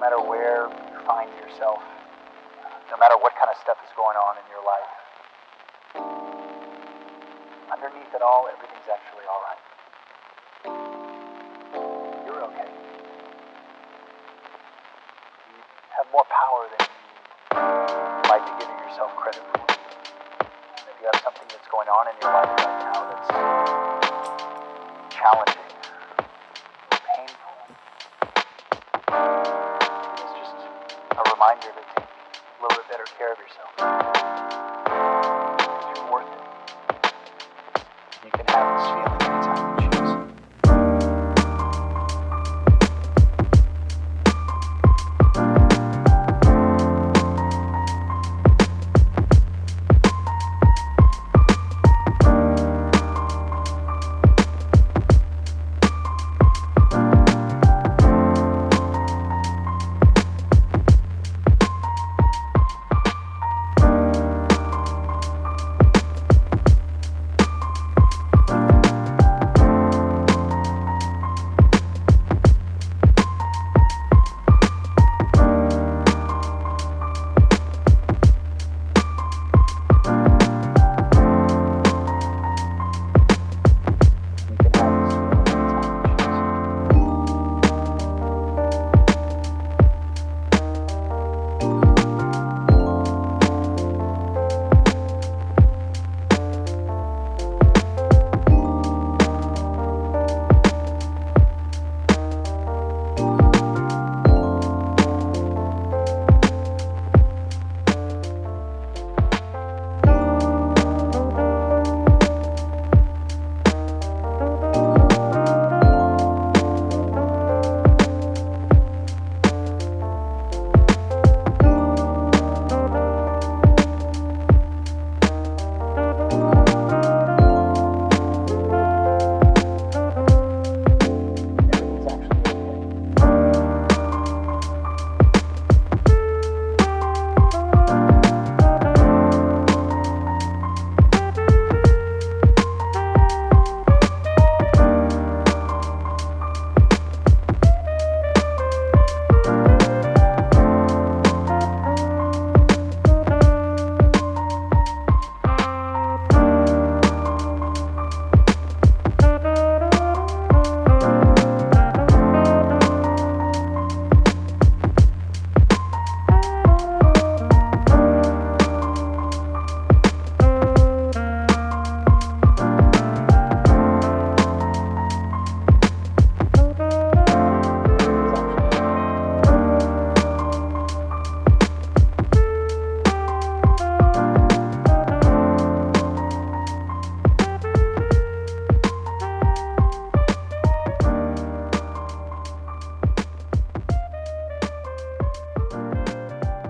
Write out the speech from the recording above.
matter where you find yourself, no matter what kind of stuff is going on in your life, underneath it all, everything's actually alright. You're okay. You have more power than you might be giving yourself credit for. And if you have something that's going on in your life right now that's challenging, reminder to take a little bit better care of yourself. Because you're worth it. You can have this feeling